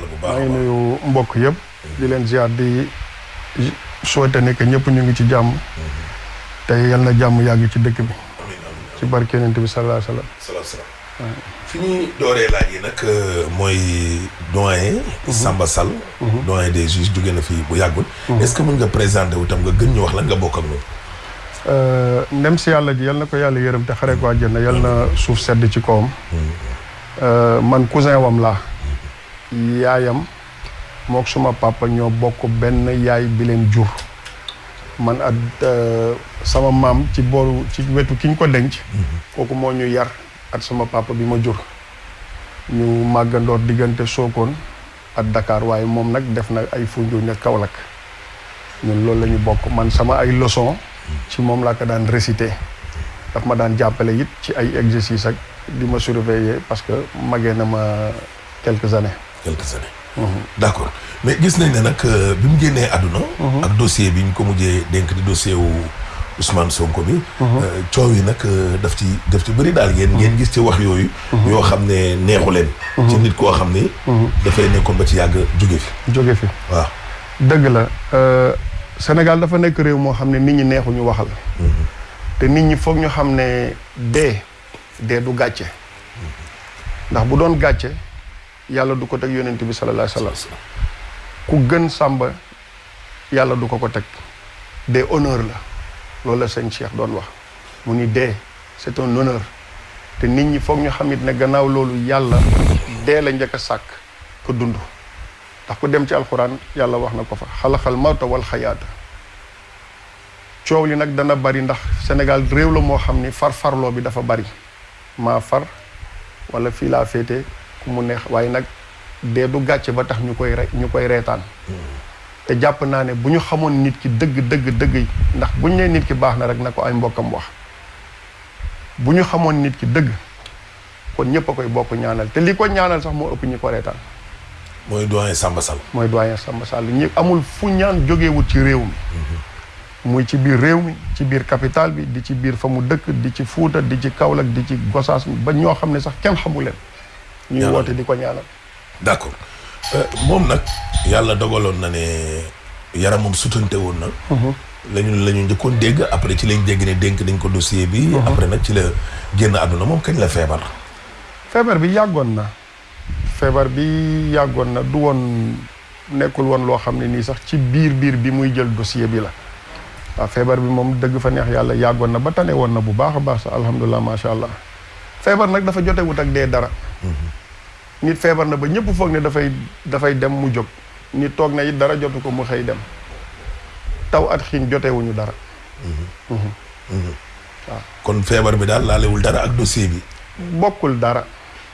yàlla bu baax nuyu mbokk yëpp di leen ziar di souhaiter ne que ñëpp ñu ngi ci jàmm te yal na jàmm yàgg ci dëkk bi ci barke Yonent bi sallallahu alayhi wa sallam salaam salaam fi ñuy dooree laaj yi nag mooy doyen Samba Sall doyen des juges jóge na fii bu yàggul est-ce que mën nga présenter wu tam nga gën ñu wax lan nga bokk ak ñun ndem si yàlla ji yal na ko yàlla yërëm te xare ko àjjana yal na suuf sedd ci kawam. Man cousin wam laa yaayam mook suma papa ñoo bokk benn yaay bi leen jur. Man at sama maam ci booru ci wetu ki ñu ko denc. Kooku moo ñu yar at sama papa bi ma jur. Ñu màggandoor diggante Sokone ak Dakar waaye moom nag def na ay Foundiougne ak Kaolack. Ñun loolu la ñu bokk. Man sama ay leçon ci moom laa ko daan réciter. Daf ma daan jàppale it ci ay exercices ak di ma surveiller parce que magee na ma quelques années. Quelques années. d'accord mais gis nañ ne nag bi mu génnee àdduna. ak dossier bi ñu ko mujjee dénk di dossier wu Ousmane Sonko bi. coow yi nag daf ci daf ci bëri daal ngeen. ngeen gis ci wax yooyu. yoo xam ne neexu leen. ci nit koo xam ni. dafay nekkoon ba ci yàgg jóge fi. jóge fi waaw. dëgg la Sénégal dafa nekk réew moo xam ne nit ñi neexuñu waxal. te nit ñi foog ñu xam ne dee dee du gàcce. ndax bu doon gàcce yàlla du ko teg yonent bi sallallahu wa sallam. Ku gën sàmba yàlla du ko ko teg. Dee honneur la. Loolu la sëñ Cheikh doon wax. Mu ni dee c'est un honneur. Te nit ñi foog ñu xam it ne gannaaw loolu yàlla dee la a sàkk ko dund. Ndax ku dem ci alxuraan yàlla wax na ko fa wal xayaata. Coow li nag dana bari ndax Sénégal réew la moo xam ni far-farloo bi dafa bari. Maa far wala laa féete ku mu neex waaye nag dee du gàcce ba tax ñu koy re ñu koy reetaan. te jàpp naa ne bu ñu xamoon nit ki dëgg dëgg dëgg yi ndax bu ñu nee nit ki baax na rek na ko ay mbokkam wax. bu ñu xamoon nit ki dëgg kon ñëpp a koy bokk ñaanal. te li ko ñaanal sax moo ëpp ñi ko reetaan. Mooy doyen Samba Sall. mooy doyen Samba Sall. ñi amul fu ñaan jógewut ci réew mi. Muy ci biir réew mi ci biir capital bi di ci biir fa mu dëkk di ci Fuuta di ci Kaolack di ci Gosaas ba ñoo xam ne sax kenn xamu leen. Ñuy Ñaanal. woote di ko ñaanal. D'accord. Moom nag yàlla dogaloon na ne yaramam sutante woon na. lañu la ñu njëkkoon dégg après ci lañ dégg ne dénk dañ ko dossier bi. après nag ci la génn àdduna. Moom kañ la feebar. feebar bi yàggoon na. Feebar bi yàggoon na. Du woon nekkul woon loo xam ne nii sax ci biir biir bi muy jël dossier bi la. Waaw feebar bi moom dëgg fa neex yàlla yàggoon na ba tane woon na bu baax a baax sax alhamdulilah macha allah. Feebar nag dafa jotewut ak dee dara nit feebar na ba ñëpp foog ne dafay dafay dem mu jóg. Nit toog na it dara jotu ko mu xëy dem. Taw at xiin jotewuñu dara. Kon feebar bi daal laalewul dara ak dossier bi? Bokkul dara.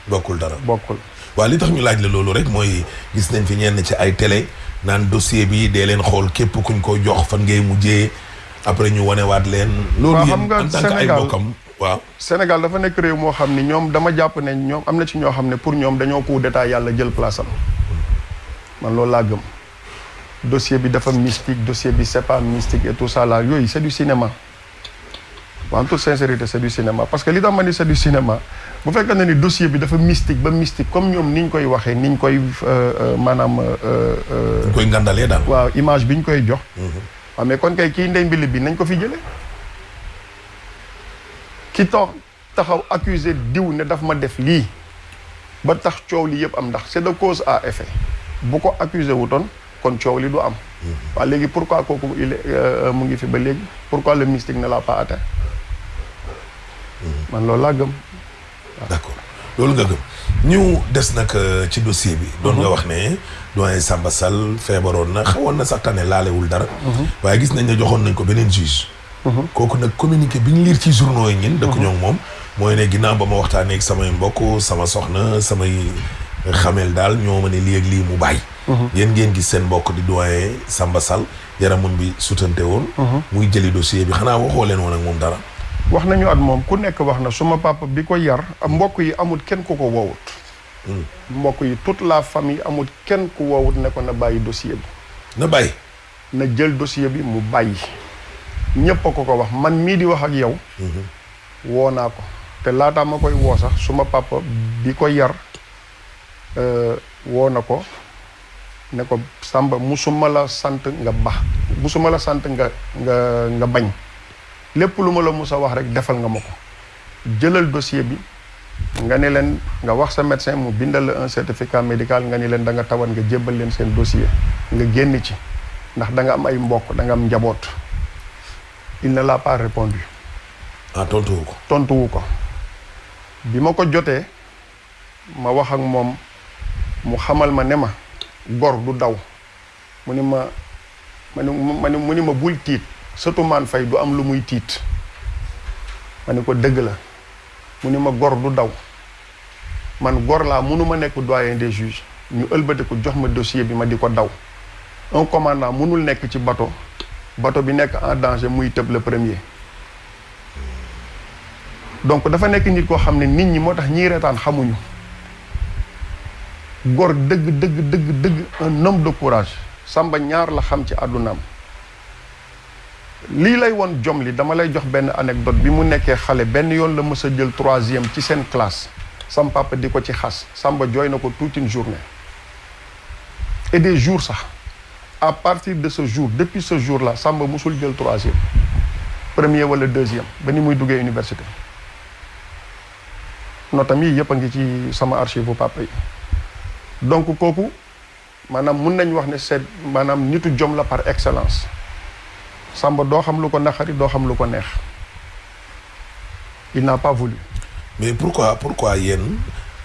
Bokkul dara. bokkul. Waaw li tax ñu laaj la loolu rek mooy gis nañ fi ñenn ci ay télé naan dossier bi dee leen xool képp kuñ ko jox fan ngay mujjee. Après ñu wanewaat leen. loolu Waaw, yéen en tant que ay bokkam waaw. Sénégal dafa nekk réew moo xam ni ñoom dama jàpp ne ñoom am na ci ñoo xam ne pour ñoom dañoo coup d'état yàlla jël place am. Man loolu laa gëm. Dossier bi dafa mystique dossier bi c'est pas mystique et tout ça là yooyu c'est du cinéma. En toute sincérité c'est du cinéma. Parce que li tax ma ni c'est du cinéma bu fekkee ne ni dossier bi dafa mystique ba mystique comme ñoom ni ñu koy waxee ni ñu koy euh, euh, maanaam euh, euh, koy ngandalee daal. waaw image bi ñu koy jox. Waaw mais kon kay kii ndey mbili bi nañ ko fi jëlee ki tax taxaw accusé diw ne daf ma def lii ba tax coow li yëpp am ndax c'est de cause à effet. bu ko accusé wutoon kon coow li du am. Waa léegi pourquoi kooku il euh, mu ngi fi ba léegi? Pourquoi le mystique ne l'a pas atteint? Man loolu laa gëm. D'accord. Loolu nga gëm. Ñu des nag euh, ci dossier bi. doon nga wax ne doyen Samba Sall feebaroon na xawoon na sax tane laalewul dara. waaye gis nañ ne joxoon nañ ko beneen juge. Kooku nag communiqué bi ñu liir ci journaux yi ñin dëkk ñoo moom mooy ne ginnaaw ba ma waxtaanee ak samay mbokk sama soxna samay xamel daal ñoo ma ne lii ak lii mu bàyyi. yéen ngeen gis seen mbokk di doyen Samba Sall yaramam bi sutante woon. muy jëli dossier bi. Xanaa waxoo leen woon ak moom dara. wax nañu at moom ku nekk wax na suma papa bi ko yar mbokk yi amul kenn ku ko woowut. Mbokk yi toute la famille amul kenn ku woowut ne ko na bàyyi dossier bi. Na bàyyi. na jël dossier bi mu bàyyi ñépp a ko ko wax man mii di wax ak yow. Woo naa ko. te laataa ma koy woo sax suma papa bi ko yar euh, woo na ko ne ko Samba musuma la sant nga bax musuma la sant nga nga nga bañ. Lépp lu ma la mus a wax rek defal nga ma ko. Jëlal dossier bi nga ne leen nga wax sa médecin mu bindal la un certificat médical nga ni leen da nga tawat nga jébbal leen seen dossier nga génn ci. Ndax da nga am ay mbokk da nga am njaboot il ne l'a pas répondu ah tontuwu ko tontuwu ko bi ma ko jotee ma wax ak moom mu xamal ma ne ma gor du daw. Mu ni ma ma ni ma mu bul tiit. Surtout maan fay du am lu muy tiit. Ma ko dëgg la. Mu ma gor du daw. Man gor laa mënuma nekk doyen des juges. Ñu ëlbati ko jox ma dossier bi ma di ko daw. Un commandant mënul nekk ci bateau bateau bi nekk en danger muy le premier. Donc dafa nekk nit koo xam ne nit ñi moo tax ñiy xamuñu. Gor dëgg dëgg dëgg un homme de courage. Samba ñaar la xam ci lay jom li dama lay jox anecdote. Bi mu nekkee xale benn yoon la troisième ci classe. Sam papa di ko ci xas. Samba toute une journée. Et des jours sax à partir de ce jour depuis ce jour là Samba musul jël troisième. Premier wala deuxième ba ni université. Notam yi yëpp a ngi ci sama archive bu papa donc kooku maanaam mun nañ wax ne par excellence. Samba doo xam lu ko il n'a pas voulu. Mais pourquoi pourquoi yéen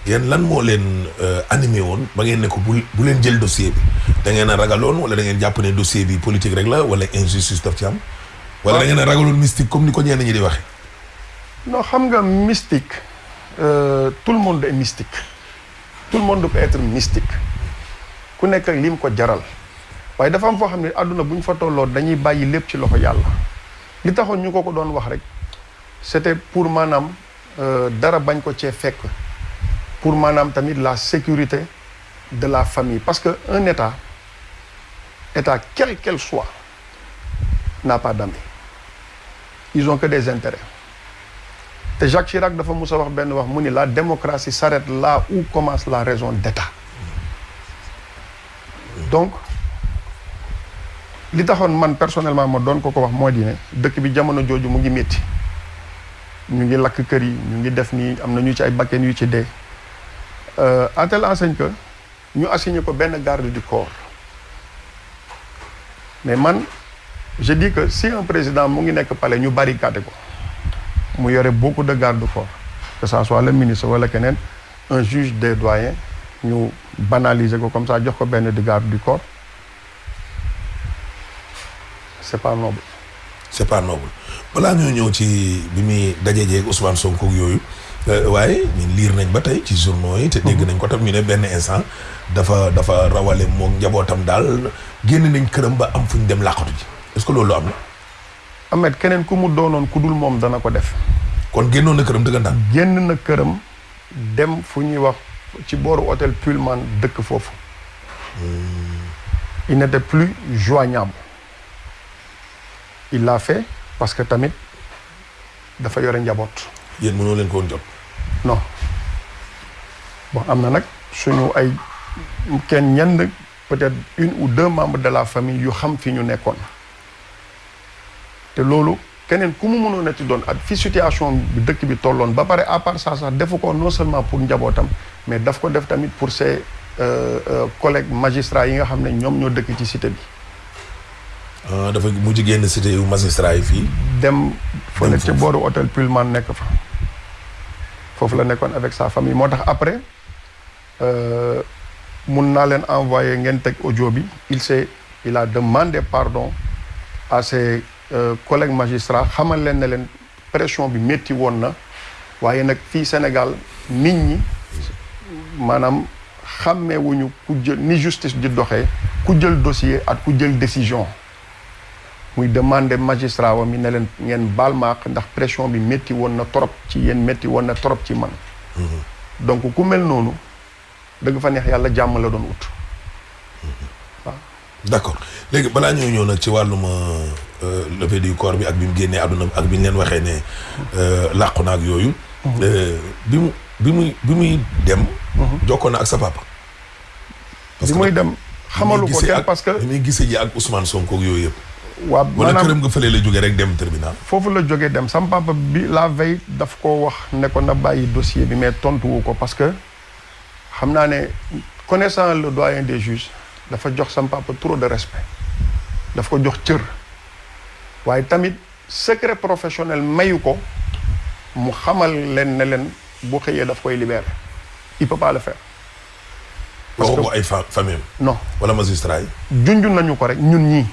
yéen lan moo leen animé woon ba ngeen ne ko bu leen jël dossier bi. Da ngeen a ragaloon wala da ngeen jàpp ne dossier bi politique rek la wala injustice daf ci am? Wala da ngeen a ragaloon mystique comme ni ko ñenn ñi di waxe? Non xam nga mystique euh, tout le monde est mystique. Tout le monde peut être mystique. Ku nekk ak lim ko jaral. Waaye dafa am foo xam ne àdduna bu ñu fa tolloo dañuy bàyyi lépp ci loxo yàlla. Li taxoon ñu ko doon wax rek c'était pour maanaam dara bañ ko cee fekk pour maanaam tamit la sécurité de la famille. Parce que un état état quel qu'elle soit n'a pas d'amis ils ont que des intérêts. Jacques Chirac dafa mus a la démocratie s'arrête là où commence la raison d'état. Donc li taxoon personnellement ma doon ko ko wax moo di ne dëkk bi jamono jooju mu ngi métti ñu ngi lakk kër yi à telle enseigne que ñu assigné ko benn garde du corps. Mais man je dis que si un président mu ngi nekk palais ñu barricadé ko mu yore beaucoup de garde du corps que ça soit le ministre wala keneen un juge des doyens ñu banaliser comme ça jox ko benn di garde du corps. C'est pas noble. C'est pas noble. Balaa ñoo ñëw Ousmane Sonko waaye ñun liir nañ ba tey ci journaux yi te dégg nañ ko tam ñu ne benn instant dafa dafa rawale moom njabootam daal génn nañ këram ba am fu ñu dem làqatu ji. Est-ce que loolu am na? Ahmed keneen ku mu doonoon ku dul moom dana ko def. Kon génnoon na këram dëggantaan? Génn na këram dem fu ñuy wax ci booru hôtel Pullman dëkk foofu. Il n'était plus joignable. Il l'a fait parce que tamit dafa yore njaboot. Yéen mënoo leen ko woon jot. Non. Bon am na nag suñu ay kenn ñenn peut-être une ou deux membres de la famille yu xam fi ñu nekkoon. Te loolu keneen ku mu mënoon a ci doon ak fi situation bi dëkk bi tolloon ba pare à part ça sax defu ko non seulement pour njabootam mais daf ko def tamit pour ses collègues magistrats yi nga xam ne ñoom ñoo dëkk ci cité bi. Dafa mujj génn cité yu magistrat yi fii. Dem fële ci booru hôtel Pullman nekk fa. Foofu la nekkoon avec sa famille. Moo tax après euh, mun naa leen envoyer ngeen teg audio bi. Il s'est il a demandé pardon à ses euh, collègues magistrats xamal leen ne leen pression bi métti woon na. Waaye nag fii Sénégal nit ñi maanaam xàmmeewuñu ku jël ni justice di doxee ku jël dossier ak ku jël décision muy demander magistrat wa mi ne leen ngeen baal ma ndax pression bi métti woon na trop ci yéen métti woon na trop ci man donc ku mel noonu dëgg fa neex yàlla jàmm la doon ut d'accord léegi balaa ñoo ñëw nag ci wàllum euh, levée du corps bi ak bi mu génnee àdduna ak bi ñu leen waxee ne euh, làqu na ak yooyu. Euh, bi mu bi muy bi muy dem. jokkoo na ak sa papa. parce bi que muy dem xamalu ko kenn parce que li muy gisee ji ak Ousmane Sonko ak yooyu yëpp. Waa wala këram nga fële la jógee rek dem tribunal. foofu la jógee dem. Sam papa bi la veille daf ko wax ne ko na bàyyi dossier bi mais tontuwu ko parce que xam naa ne connaissant le doyen des juges dafa jox sam papa trop de respect. Daf ko jox cër. Waaye tamit secret professionnel mayu ko mu xamal leen ne leen bu xëyee daf koy libérer. Il peut pas le faire. Parce que- ay famille non. Wala magistrat yi? junj nañu ko rek ñun ñii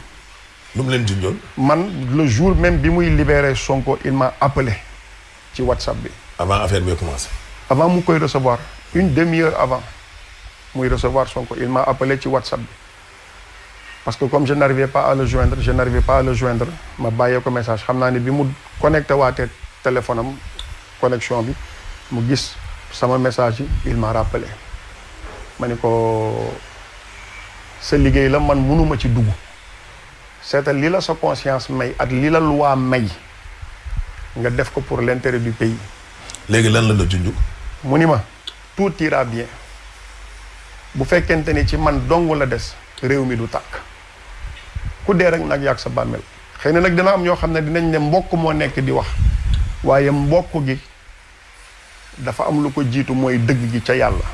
lu mu leen junjoon? man le jour même bi muy libérer Sonko il m'a appelé ci WhatsApp bi. Avant affaire bi commencé. avant mu koy recevoir. Une demi-heure avant muy recevoir Sonko il m'a appelé ci WhatsApp bi. Parce que comme je n'arrivais pas à le joindre je n'arrivais pas à le joindre ma bàyyee ko message. Xam naa ne bi mu connecté waatee téléphone am connexion bi mu gis sama message yi il m'a rappelé. Ma ni ko sa liggéey la man mënuma ci dugg seetal li la sa conscience may ak li la loi may nga def ko pour l'intérêt du pays léegi lan la la junj. mu ni ma tout ira bien bu fekkente ni ci man dong la des réew mi du tàkk ku dee rek nag yàgg sa bàmmeel xëy na nag dina am ñoo xam ne dinañ ne mbokk moo nekk di wax waaye mbokk gi dafa am lu ko jiitu mooy dëgg gi ca yàlla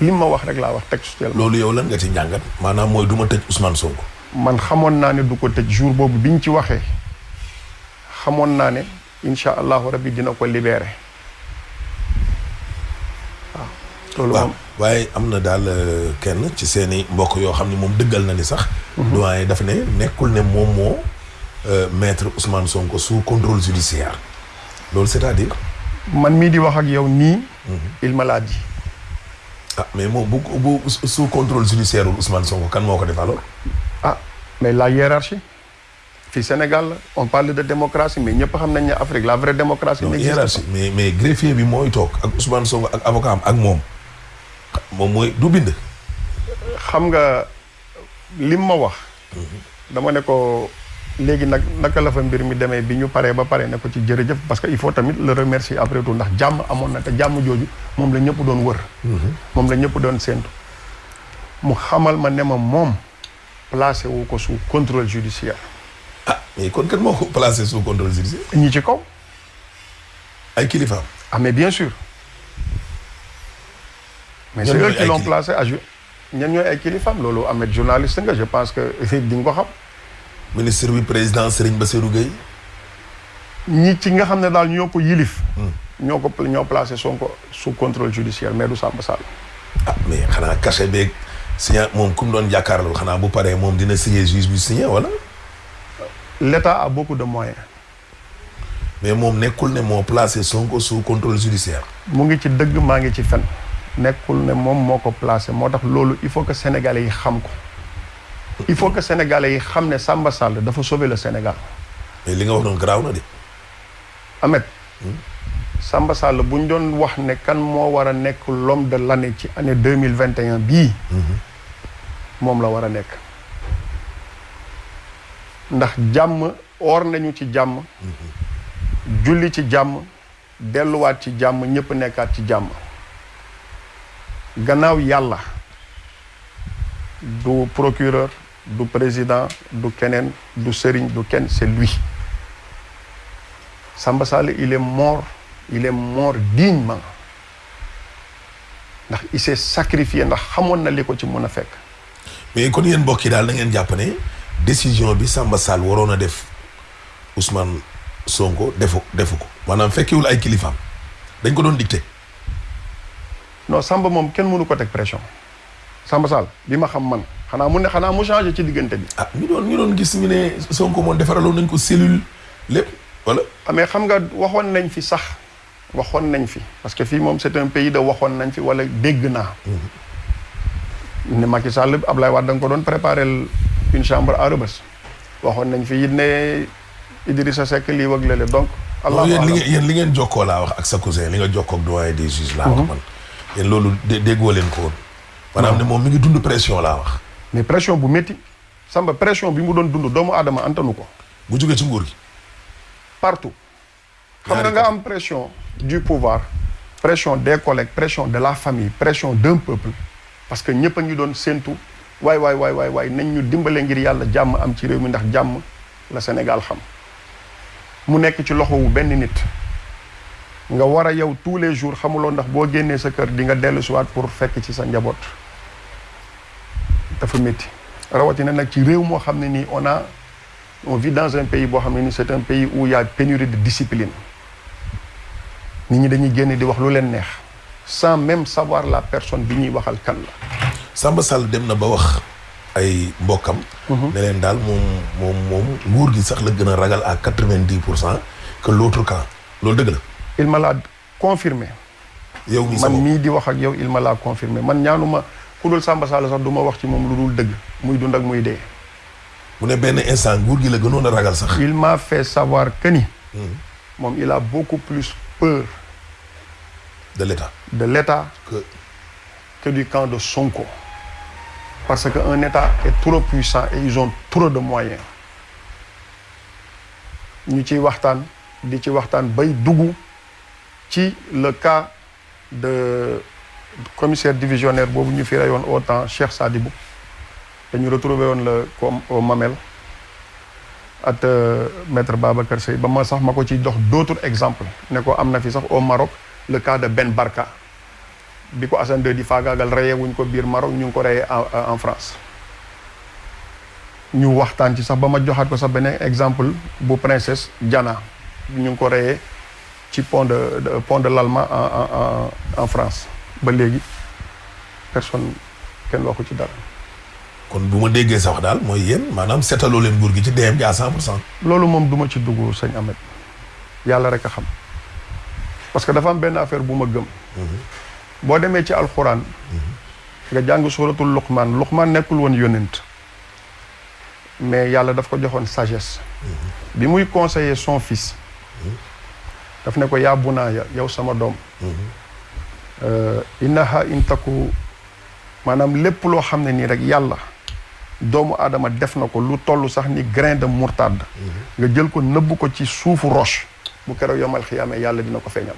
lim ma wax rek laa wax textuellement loolu yow lan nga ci njàngat. maanaam mooy du ma tëj Ousmane Sonko. Man xamoon naa ne du ko tëj jour boobu biñ ci waxee xamoon naa ne incha allahu rabbi dina ko libéré waaw loolu waaw moom waaye am na daal euh, kenn ci seeni mbokk yoo xam ne moom dëggal na ni sax. doyen dafa ne nekkul ne moom moo euh, maître Ousmane Sonko sous contrôle judiciaire loolu c'est-à-dire. man mii di wax ak yow nii il me l'a dit ah mais moom bu bu sous contrôle judiciaire Ousmane Sonko kan moo ko def alors. Ah mais la hiérarchie? Fii Sénégal on parle de démocratie mais ñëpp xam nañ ne Afrique la vraie démocratie non hiérarchie mais mais greffier bi mooy toog ak Ousmane Sonko ak avocat am ak moom. Moom mooy du bind. xam nga lim ma wax. Dama ne ko léegi nag naka la fa mbir mi demee bi ñu paree ba pare ne ko ci jërëjëf parce que il faut tamit le remercier après tout ndax jàmm amoon na te jàmm jooju moom la ñëpp doon wër. Moom la ñëpp doon séentu. Mu xamal ma ne ma moom placé wu ko sous contrôle judiciaire. Ah mais kon kat moo ko placé sous contrôle judiciaire? Ñi ci kaw. Ay kilifaam. Ah, mais bien sûr. Mais c'est eux qui l'ont placé à ju- ñan ñooy ay kilifam loolu Ahmed journaliste nga je pense que di nga ko xam. Ministre bi président Serigne Bassirou Gueye. ñi ci nga xam ne daal ñoo ko yilif. Ñoo ko ñoo placé Sonko sous contrôle judiciaire mais du Samba Sall. Ah mais xanaa cachet beeg signé moom ku mu doon jàkkaarloo xanaa bu paree moom dina signé juge bi signé wala. l'État a beaucoup de moyens mais moom nekkul ne moo placé Sonko sous contrôle judiciaire. mu ngi ci dëgg maa ngi ci fen nekkul ne moom moo ko placé moo tax loolu il faut que sénégalais yi xam ko il faut que sénégalais yi xam ne Samba Sall dafa sauver le Sénégal mais li nga wax noonu garaaw na de. Ahmed Samba Sall bu ñu doon wax ne kan moo war a nekk l'homme de l'année ci année deux mille vingt et un bii. Moom la war a nekk. Ndax jàmm oor nañu ci jàmm. Julli ci jàmm delluwaat ci jàmm ñëpp nekkaat ci jàmm. Gannaaw yàlla du procureur du président du keneen du sëriñ du kenn c'est lui. Samba Sall il est mort il est mort dignement. Ndax il s'est sacrifié ndax xamoon na li ko ci mën a fekk. Mais kon yéen mbokk yi daal da ngeen jàpp ne décision bi Samba Sall waroon a def Ousmane Sonko defu defu ko. Maanaam fekkiwul ay kilifaam. Dañ ko doon dicté. non Samba moom kenn mënu ko teg pression. Samba Sall bi ma xam man xanaa mu ne xanaa mu changé ci diggante bi. Ah ñu doon ñu doon gis ñu ne Sonko moom defaraloon nañ ko cellule lépp wala? mais xam nga waxoon nañ fi sax waxoon nañ fi. Parce que fii moom c'est un pays de waxoon nañ fi wala dégg naa. Ne Macky Sall Ablaye Wade da nga ko doon préparer une chambre à Rebeuss. Waxoon nañ fi it ne Idrissa Seck lii wëg lale donc allah yéen li ngeen li ngeen jokkoo laa wax ak sa cousin li nga jokkoo ak doyen des juges laa wax man. Yéen loolu dé déggoo leen ko woon. Maanaam ne moom mi ngi dund pression laa wax. Mais pression bu métti. Samba pression bi mu doon dund doomu aadama antanu ko. Bu jógee ci nguur gi. Partout. Xam nga nga am pression du pouvoir pression des collègues pression de la famille pression d'un peuple. Parce que ñëpp a ngi doon séentu waay waay waay waay waay nañ ñu dimbale ngir yàlla jàmm am ci réew mi ndax jàmm la Sénégal benn nit. Nga tous les jours ndax sa pour fekk ci sa dafa ci réew on a on vit dans un pays boo xam ne nii c'est un pays où il y a pénurie de discipline nit ñi dañuy génn di wax lu leen neex sans même savoir la personne bi ñuy waxal kan la. Samba Sall dem na ba wax ay mbokkam. ne leen daal moom moom moom nguur gi sax la gën a ragal à quatre vingt dix pour cent que l'autre camp. Loolu dëgg la. il me l'a confirmé. Yow sa man mii di wax ak yow il me l'a confirmé. Man ñaanuma ku dul Samba Sall sax du ma wax ci moom lu dul dëgg. Muy dund ak muy dee. Mu ne benn instant nguur gi la gënoon a ragal sax. il m'a fait savoir que ni moom il a beaucoup plus peur de l'État. De l'État que que du camp de Sonko. Parce que un État est trop puissant et ils ont trop de moyens. Dugg ci le cas de commissaire divisionnaire boobu ñu fi reyoon au temps Cheikh Sadibou. Dañu retrouvé woon la comme au Mamel at maître Babacar Seye. Ba ma sax ma ko ci dox d'autres exemples. Ne ko am na fi sax au Maroc le cas de Ben Barka. Bi ko Assane II di faagaagal reyee wuñ ko biir Maroc ñu ko reyee en France. Ñu waxtaan ci sax ba ma joxaat ko sax beneen exemple bu princesse Diana ñu ko reyee ci pont de de- pont de l'Alma en en en France. Ba léegi personne kenn waxu ci dara. kon bu ma déggee sa wax daal mooy yéen maanaam seetaloo leen nguur gi ci DM gi à cent pour cent. loolu moom duma ci dugg sëñ Ahmed. Yàlla rek xam parce que dafa am affaire bu ma gëm. Boo demee ci alxuraan nga jàng suratul luqmaan. Luqmaan nekkul woon yónent mais yàlla daf ko joxoon sagesse. Bi muy conseiller son fils daf ne ko yaa bunaaya yow sama doom. Innaha in taku maanaam lépp loo xam ne nii rek yàlla doomu aadama def na ko lu toll sax ni grain de moutarde. Nga jël ko nëbb ko ci suufu roche bu keroog yomal xiyaamee yàlla dina ko feeñal.